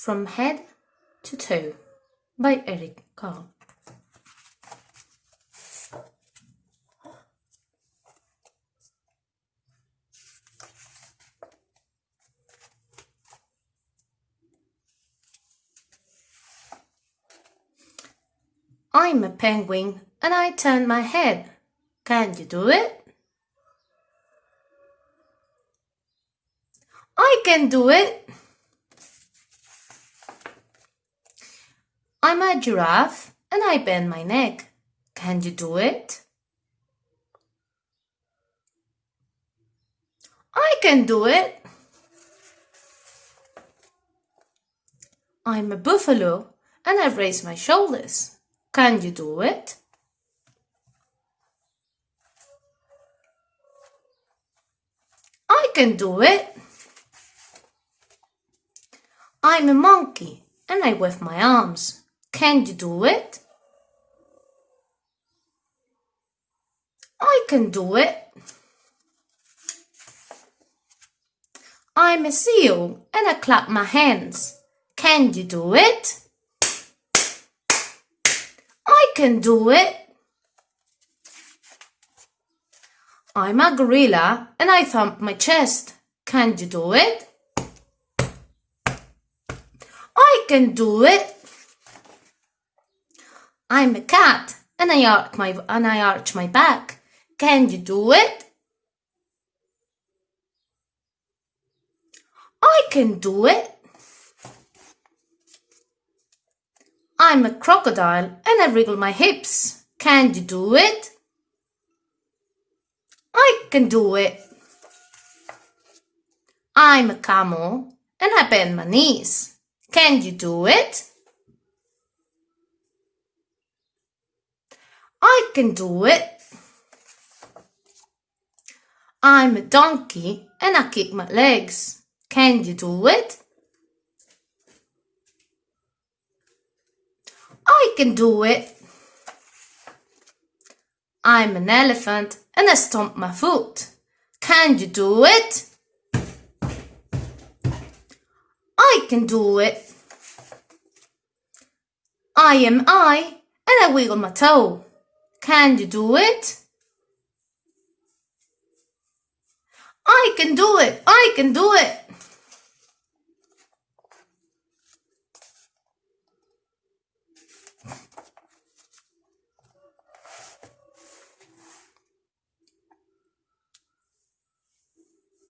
From Head to Toe by Eric Carle. I'm a penguin and I turn my head. Can you do it? I can do it. I'm a giraffe and I bend my neck. Can you do it? I can do it. I'm a buffalo and I raise my shoulders. Can you do it? I can do it. I'm a monkey and I wave my arms. Can you do it? I can do it. I'm a seal and I clap my hands. Can you do it? I can do it. I'm a gorilla and I thump my chest. Can you do it? I can do it. I'm a cat and I arch my and I arch my back. Can you do it? I can do it. I'm a crocodile and I wriggle my hips. Can you do it? I can do it. I'm a camel and I bend my knees. Can you do it? I can do it. I'm a donkey and I kick my legs. Can you do it? I can do it. I'm an elephant and I stomp my foot. Can you do it? I can do it. I am I and I wiggle my toe. Can you do it? I can do it. I can do it.